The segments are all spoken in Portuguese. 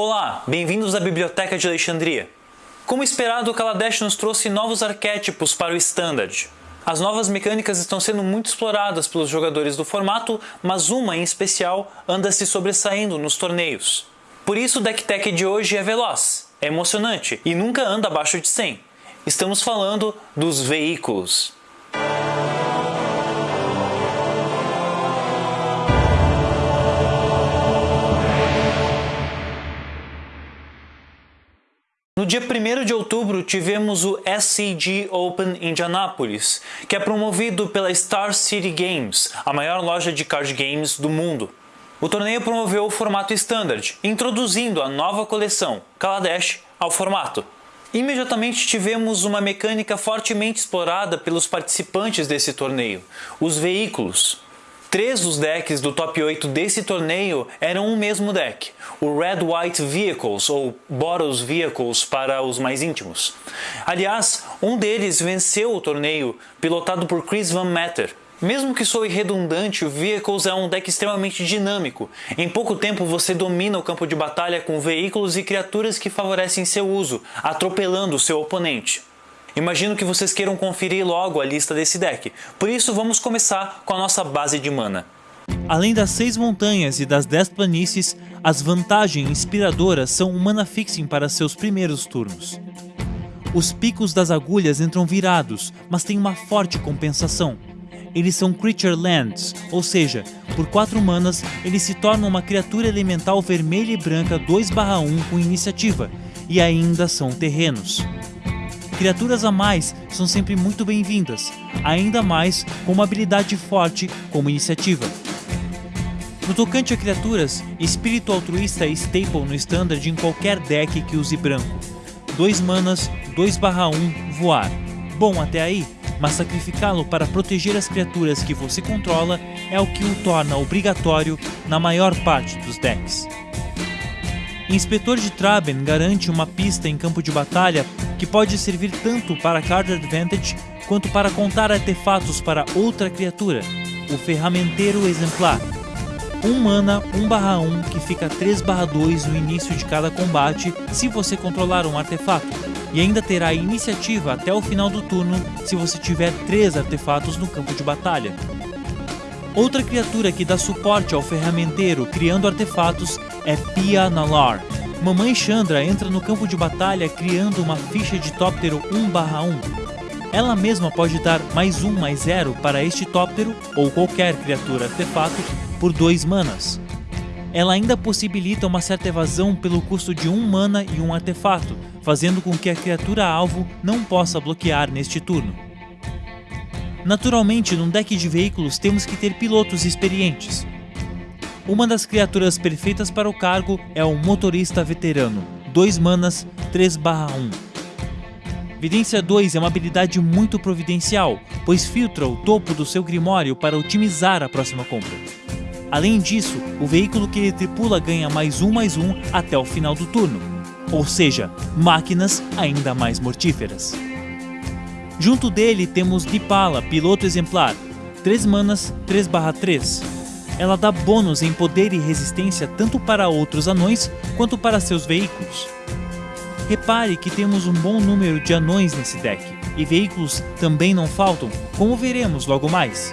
Olá, bem-vindos à Biblioteca de Alexandria. Como esperado, o Kaladesh nos trouxe novos arquétipos para o Standard. As novas mecânicas estão sendo muito exploradas pelos jogadores do formato, mas uma em especial anda se sobressaindo nos torneios. Por isso o deck tech de hoje é veloz, é emocionante e nunca anda abaixo de 100. Estamos falando dos veículos. No dia 1 de outubro tivemos o SCG Open Indianapolis, que é promovido pela Star City Games, a maior loja de card games do mundo. O torneio promoveu o formato Standard, introduzindo a nova coleção Kaladesh ao formato. Imediatamente tivemos uma mecânica fortemente explorada pelos participantes desse torneio, os veículos. Três dos decks do top 8 desse torneio eram o mesmo deck, o Red White Vehicles, ou Boros Vehicles para os mais íntimos. Aliás, um deles venceu o torneio, pilotado por Chris Van Meter. Mesmo que soe redundante, o Vehicles é um deck extremamente dinâmico. Em pouco tempo você domina o campo de batalha com veículos e criaturas que favorecem seu uso, atropelando seu oponente. Imagino que vocês queiram conferir logo a lista desse deck, por isso vamos começar com a nossa base de mana. Além das seis montanhas e das dez planícies, as vantagens inspiradoras são o mana fixing para seus primeiros turnos. Os picos das agulhas entram virados, mas tem uma forte compensação. Eles são Creature Lands, ou seja, por 4 manas eles se tornam uma criatura elemental vermelha e branca 2/1 com iniciativa, e ainda são terrenos. Criaturas a mais são sempre muito bem-vindas, ainda mais com uma habilidade forte como iniciativa. No tocante a criaturas, Espírito Altruísta é staple no standard em qualquer deck que use branco. 2 manas, 2/1, voar. Bom até aí, mas sacrificá-lo para proteger as criaturas que você controla é o que o torna obrigatório na maior parte dos decks. Inspetor de Traben garante uma pista em campo de batalha que pode servir tanto para card advantage quanto para contar artefatos para outra criatura, o Ferramenteiro Exemplar. 1 mana 1/1 que fica 3/2 no início de cada combate se você controlar um artefato, e ainda terá iniciativa até o final do turno se você tiver 3 artefatos no campo de batalha. Outra criatura que dá suporte ao ferramenteiro criando artefatos é Pia Nalar. Mamãe Chandra entra no campo de batalha criando uma ficha de tóptero 1/1. Ela mesma pode dar mais 1 mais 0 para este tóptero ou qualquer criatura artefato por 2 manas. Ela ainda possibilita uma certa evasão pelo custo de 1 mana e um artefato, fazendo com que a criatura alvo não possa bloquear neste turno. Naturalmente, num deck de veículos temos que ter pilotos experientes. Uma das criaturas perfeitas para o cargo é o Motorista Veterano, 2 manas, 3/1. Vidência 2 é uma habilidade muito providencial, pois filtra o topo do seu grimório para otimizar a próxima compra. Além disso, o veículo que ele tripula ganha mais um mais um até o final do turno, ou seja, máquinas ainda mais mortíferas. Junto dele temos Dipala, piloto exemplar, 3 manas 3/3. Ela dá bônus em poder e resistência tanto para outros anões quanto para seus veículos. Repare que temos um bom número de anões nesse deck, e veículos também não faltam, como veremos logo mais.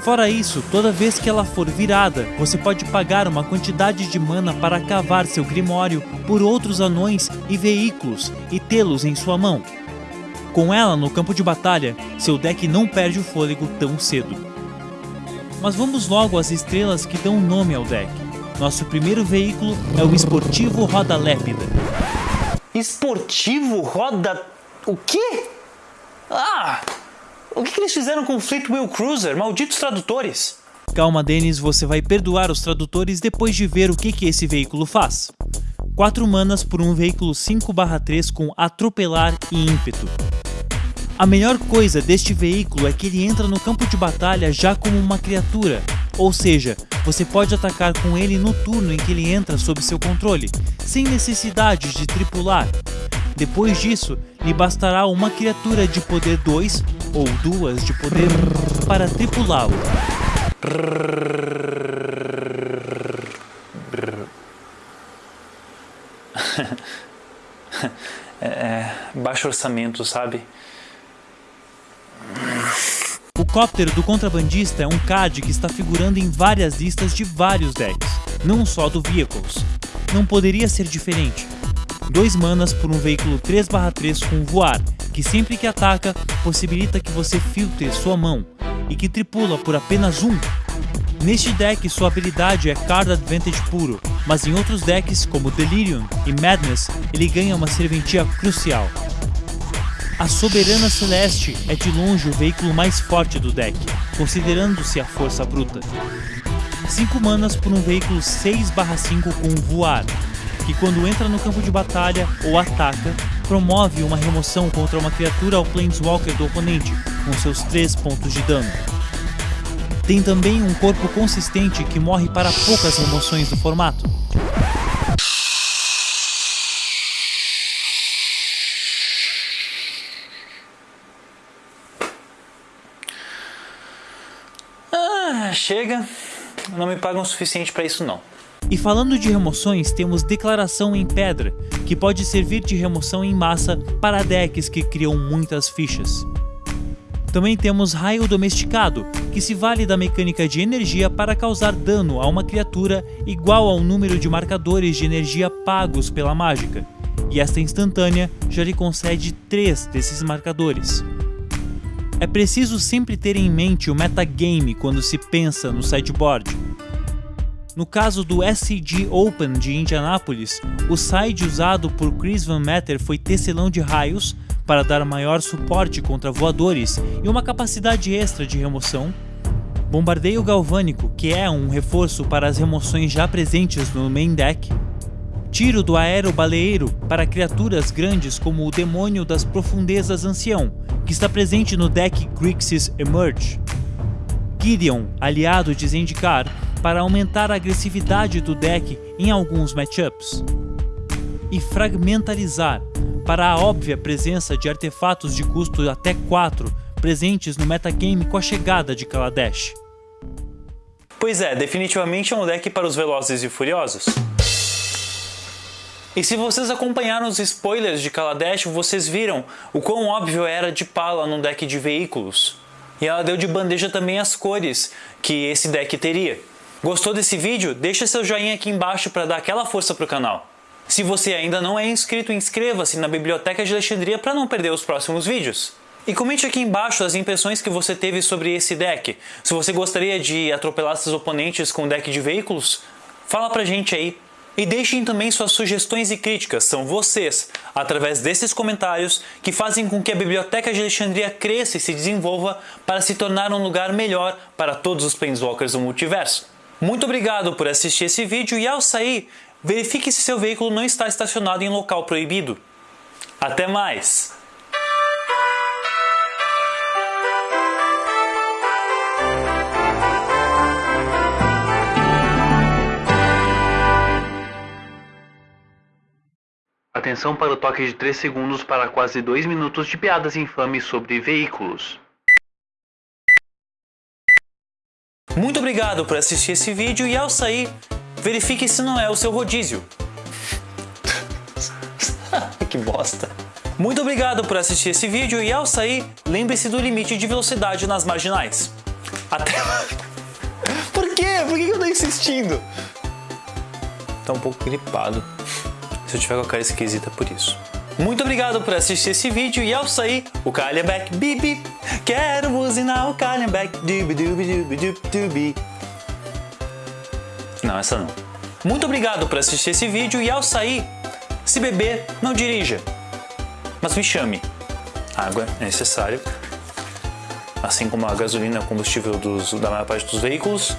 Fora isso, toda vez que ela for virada, você pode pagar uma quantidade de mana para cavar seu grimório por outros anões e veículos e tê-los em sua mão. Com ela no campo de batalha, seu deck não perde o fôlego tão cedo. Mas vamos logo às estrelas que dão nome ao deck. Nosso primeiro veículo é o Esportivo Roda Lépida. Esportivo Roda... o quê? Ah! O que, que eles fizeram com o Fleetwheel Cruiser? Malditos tradutores! Calma, Denis, você vai perdoar os tradutores depois de ver o que, que esse veículo faz. 4 manas por um veículo 5/3 com atropelar e ímpeto. A melhor coisa deste veículo é que ele entra no campo de batalha já como uma criatura, ou seja, você pode atacar com ele no turno em que ele entra sob seu controle, sem necessidade de tripular. Depois disso, lhe bastará uma criatura de poder 2 ou duas de poder 1 para tripulá-lo. é, é, baixo orçamento, sabe? O cóptero do contrabandista é um CAD que está figurando em várias listas de vários decks, não só do Vehicles. Não poderia ser diferente. Dois manas por um veículo 3/3 com voar, que sempre que ataca, possibilita que você filtre sua mão, e que tripula por apenas um. Neste deck, sua habilidade é Card Advantage puro, mas em outros decks, como Delirium e Madness, ele ganha uma serventia crucial. A Soberana Celeste é de longe o veículo mais forte do deck, considerando-se a força bruta. 5 manas por um veículo 6/5 com voar, que quando entra no campo de batalha ou ataca, promove uma remoção contra uma criatura ao Planeswalker do oponente, com seus 3 pontos de dano. Tem também um corpo consistente que morre para poucas remoções do formato. Chega. Não me pagam o suficiente para isso não. E falando de remoções, temos Declaração em Pedra, que pode servir de remoção em massa para decks que criam muitas fichas. Também temos Raio Domesticado, que se vale da mecânica de energia para causar dano a uma criatura igual ao número de marcadores de energia pagos pela mágica, e esta instantânea já lhe concede 3 desses marcadores. É preciso sempre ter em mente o metagame quando se pensa no sideboard. No caso do SCG Open de Indianápolis, o side usado por Chris Van Meter foi Tecelão de Raios para dar maior suporte contra voadores e uma capacidade extra de remoção, Bombardeio Galvânico, que é um reforço para as remoções já presentes no main deck, Tiro do Aero Baleeiro para criaturas grandes como o Demônio das Profundezas Ancião, que está presente no deck Grixis Emerge. Gideon, aliado de Zendikar, para aumentar a agressividade do deck em alguns matchups. E Fragmentalizar, para a óbvia presença de artefatos de custo até 4 presentes no metagame com a chegada de Kaladesh. Pois é, definitivamente é um deck para os velozes e furiosos. E se vocês acompanharam os spoilers de Kaladesh, vocês viram o quão óbvio era de pala no deck de veículos. E ela deu de bandeja também as cores que esse deck teria. Gostou desse vídeo? Deixa seu joinha aqui embaixo para dar aquela força para o canal. Se você ainda não é inscrito, inscreva-se na Biblioteca de Alexandria para não perder os próximos vídeos. E comente aqui embaixo as impressões que você teve sobre esse deck. Se você gostaria de atropelar seus oponentes com deck de veículos, fala pra gente aí. E deixem também suas sugestões e críticas, são vocês, através desses comentários, que fazem com que a Biblioteca de Alexandria cresça e se desenvolva para se tornar um lugar melhor para todos os Planeswalkers do multiverso. Muito obrigado por assistir esse vídeo e ao sair, verifique se seu veículo não está estacionado em local proibido. Até mais! Atenção para o toque de 3 segundos para quase 2 minutos de piadas infames sobre veículos. Muito obrigado por assistir esse vídeo e ao sair, verifique se não é o seu rodízio. que bosta. Muito obrigado por assistir esse vídeo e ao sair, lembre-se do limite de velocidade nas marginais. Até... Por quê? Por que eu tô insistindo? Tá um pouco gripado. Se eu tiver com a cara esquisita por isso. Muito obrigado por assistir esse vídeo e ao sair, o Calhambeck Bibi. Quero buzinar o Calhambeck Dubi Dubi Dubi Dubi Dubi. Não, essa não. Muito obrigado por assistir esse vídeo e ao sair, se beber, não dirija. Mas me chame. Água é necessário. Assim como a gasolina é combustível dos, da maior parte dos veículos,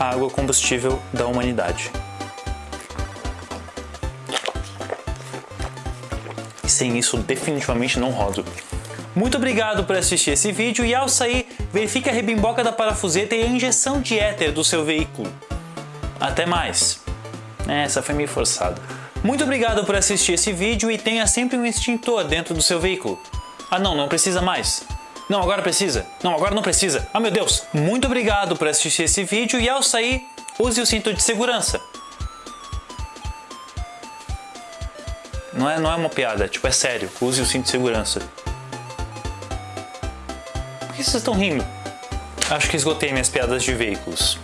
a água é combustível da humanidade. Sem isso definitivamente não rodo. Muito obrigado por assistir esse vídeo e ao sair, verifique a rebimboca da parafuseta e a injeção de éter do seu veículo. Até mais. É, essa foi meio forçada. Muito obrigado por assistir esse vídeo e tenha sempre um extintor dentro do seu veículo. Ah não, não precisa mais. Não, agora precisa. Não, agora não precisa. Ah meu Deus. Muito obrigado por assistir esse vídeo e ao sair, use o cinto de segurança. Não é, não é uma piada, tipo, é sério. Use o cinto de segurança. Por que vocês estão rindo? Acho que esgotei minhas piadas de veículos.